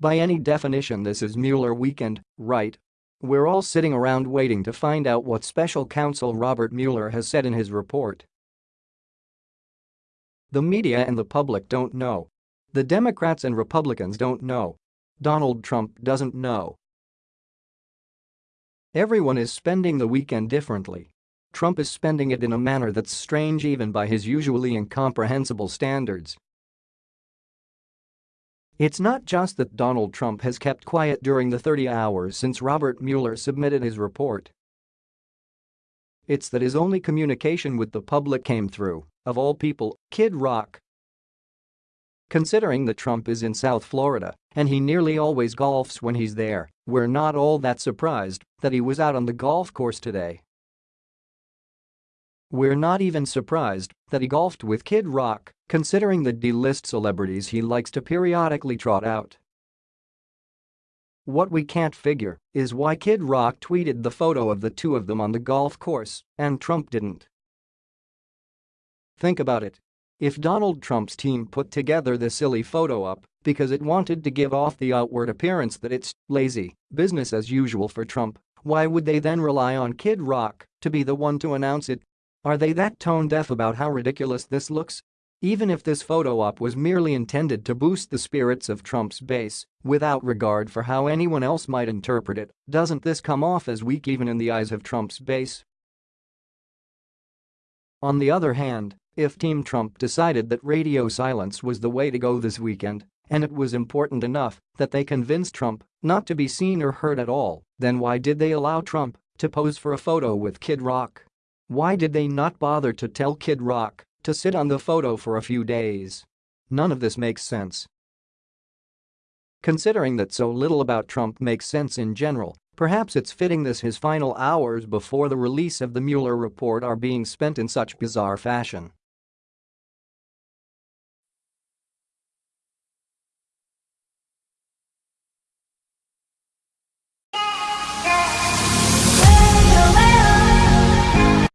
By any definition this is Mueller weekend, right? We're all sitting around waiting to find out what special counsel Robert Mueller has said in his report. The media and the public don't know. The Democrats and Republicans don't know. Donald Trump doesn't know. Everyone is spending the weekend differently. Trump is spending it in a manner that's strange even by his usually incomprehensible standards. It's not just that Donald Trump has kept quiet during the 30 hours since Robert Mueller submitted his report. It's that his only communication with the public came through, of all people, Kid Rock. Considering that Trump is in South Florida and he nearly always golfs when he's there, we're not all that surprised that he was out on the golf course today. We're not even surprised that he golfed with Kid Rock, considering the D-list celebrities he likes to periodically trot out. What we can't figure is why Kid Rock tweeted the photo of the two of them on the golf course and Trump didn't. Think about it. If Donald Trump's team put together the silly photo up because it wanted to give off the outward appearance that it's lazy business as usual for Trump, why would they then rely on Kid Rock to be the one to announce it are they that tone-deaf about how ridiculous this looks? Even if this photo op was merely intended to boost the spirits of Trump's base, without regard for how anyone else might interpret it, doesn't this come off as weak even in the eyes of Trump's base? On the other hand, if Team Trump decided that radio silence was the way to go this weekend, and it was important enough that they convinced Trump not to be seen or heard at all, then why did they allow Trump to pose for a photo with Kid Rock? Why did they not bother to tell Kid Rock to sit on the photo for a few days? None of this makes sense. Considering that so little about Trump makes sense in general, perhaps it's fitting this his final hours before the release of the Mueller report are being spent in such bizarre fashion.